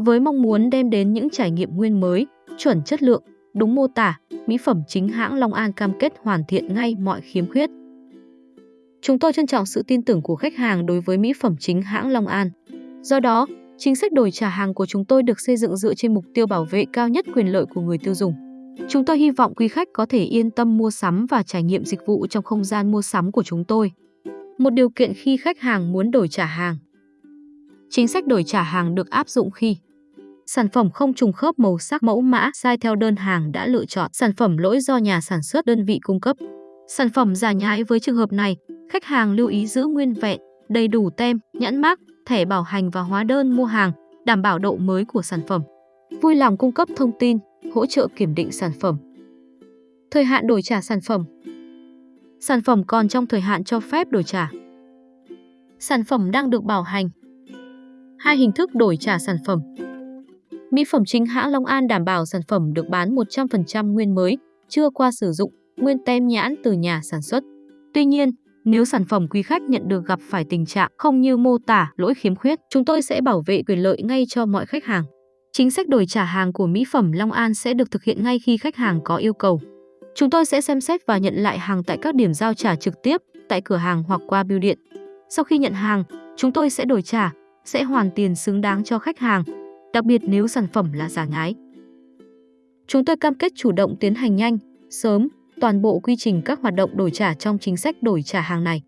với mong muốn đem đến những trải nghiệm nguyên mới, chuẩn chất lượng, đúng mô tả, mỹ phẩm chính hãng Long An cam kết hoàn thiện ngay mọi khiếm khuyết. Chúng tôi trân trọng sự tin tưởng của khách hàng đối với mỹ phẩm chính hãng Long An. Do đó, chính sách đổi trả hàng của chúng tôi được xây dựng dựa trên mục tiêu bảo vệ cao nhất quyền lợi của người tiêu dùng. Chúng tôi hy vọng quý khách có thể yên tâm mua sắm và trải nghiệm dịch vụ trong không gian mua sắm của chúng tôi. Một điều kiện khi khách hàng muốn đổi trả hàng. Chính sách đổi trả hàng được áp dụng khi sản phẩm không trùng khớp màu sắc mẫu mã sai theo đơn hàng đã lựa chọn, sản phẩm lỗi do nhà sản xuất đơn vị cung cấp. Sản phẩm giả nhái với trường hợp này, khách hàng lưu ý giữ nguyên vẹn, đầy đủ tem, nhãn mác, thẻ bảo hành và hóa đơn mua hàng, đảm bảo độ mới của sản phẩm. Vui lòng cung cấp thông tin, hỗ trợ kiểm định sản phẩm. Thời hạn đổi trả sản phẩm Sản phẩm còn trong thời hạn cho phép đổi trả. Sản phẩm đang được bảo hành. Hai hình thức đổi trả sản phẩm. Mỹ phẩm chính hãng Long An đảm bảo sản phẩm được bán 100% nguyên mới, chưa qua sử dụng, nguyên tem nhãn từ nhà sản xuất. Tuy nhiên, nếu sản phẩm quý khách nhận được gặp phải tình trạng không như mô tả, lỗi khiếm khuyết, chúng tôi sẽ bảo vệ quyền lợi ngay cho mọi khách hàng. Chính sách đổi trả hàng của mỹ phẩm Long An sẽ được thực hiện ngay khi khách hàng có yêu cầu. Chúng tôi sẽ xem xét và nhận lại hàng tại các điểm giao trả trực tiếp, tại cửa hàng hoặc qua bưu điện. Sau khi nhận hàng, chúng tôi sẽ đổi trả, sẽ hoàn tiền xứng đáng cho khách hàng, đặc biệt nếu sản phẩm là giả nhái. Chúng tôi cam kết chủ động tiến hành nhanh, sớm, toàn bộ quy trình các hoạt động đổi trả trong chính sách đổi trả hàng này.